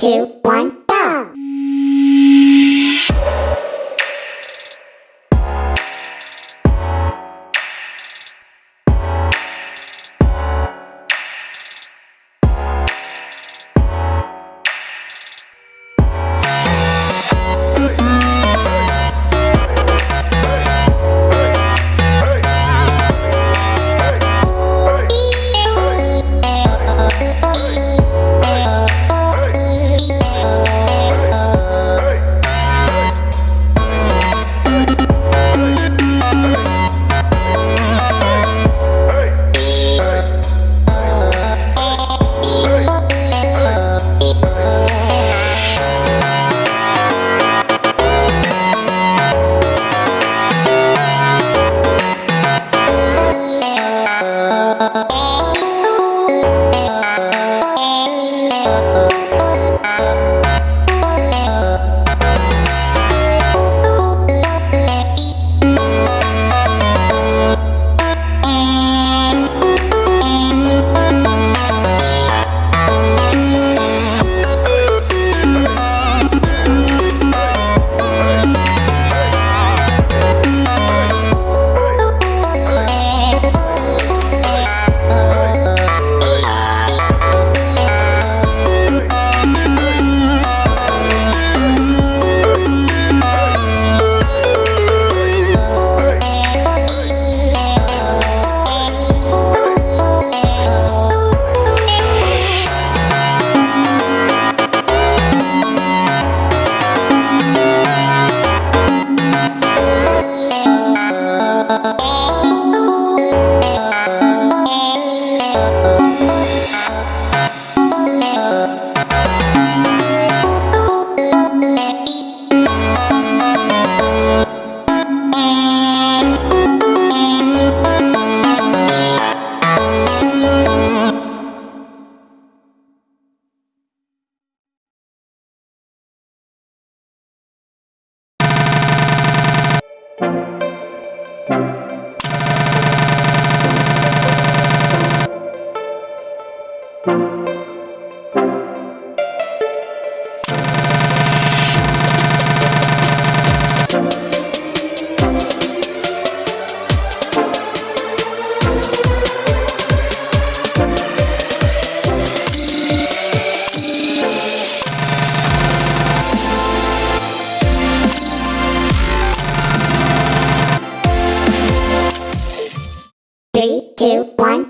two, one. Three, two, one.